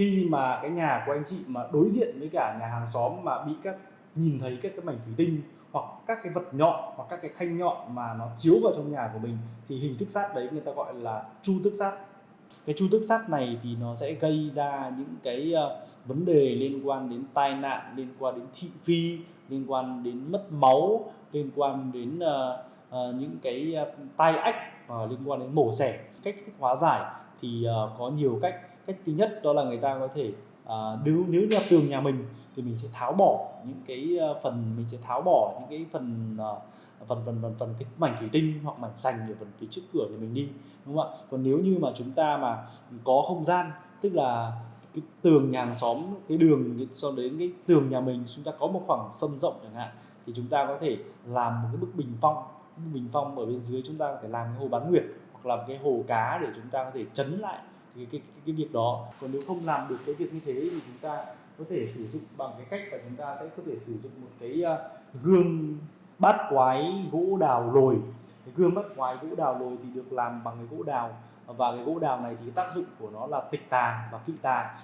khi mà cái nhà của anh chị mà đối diện với cả nhà hàng xóm mà bị các nhìn thấy các cái mảnh thủy tinh hoặc các cái vật nhọn hoặc các cái thanh nhọn mà nó chiếu vào trong nhà của mình thì hình thức sát đấy người ta gọi là chu tức sát. Cái chu tức sát này thì nó sẽ gây ra những cái uh, vấn đề liên quan đến tai nạn liên quan đến thị phi liên quan đến mất máu liên quan đến uh, uh, những cái uh, tai ách uh, liên quan đến mổ xẻ. Cách thức hóa giải thì uh, có nhiều cách cách thứ nhất đó là người ta có thể uh, nếu nếu nhà tường nhà mình thì mình sẽ tháo bỏ những cái ờ, phần mình sẽ tháo bỏ những cái phần uh, phần phần phần phần cái mảnh thủy tinh hoặc mảnh sành ở phần phía trước cửa thì mình đi đúng không ạ? Còn nếu như mà chúng ta mà có không gian tức là cái tường nhà hàng xóm cái đường so đến cái tường nhà mình chúng ta có một khoảng sân rộng chẳng hạn thì chúng ta có thể làm một cái bức bình phong. Bức bình phong ở bên dưới chúng ta có thể làm cái hồ bán nguyệt hoặc là cái hồ cá để chúng ta có thể chấn lại cái cái, cái, cái việc đó. Còn nếu không làm được cái việc như thế thì chúng ta có thể sử dụng bằng cái cách là chúng ta sẽ có thể sử dụng một cái à, gương bát quái gỗ đào lồi. Cái gương bát quái gỗ đào lồi thì được làm bằng cái gỗ đào và cái gỗ đào này thì tác dụng của nó là tịch tà và kỵ tà.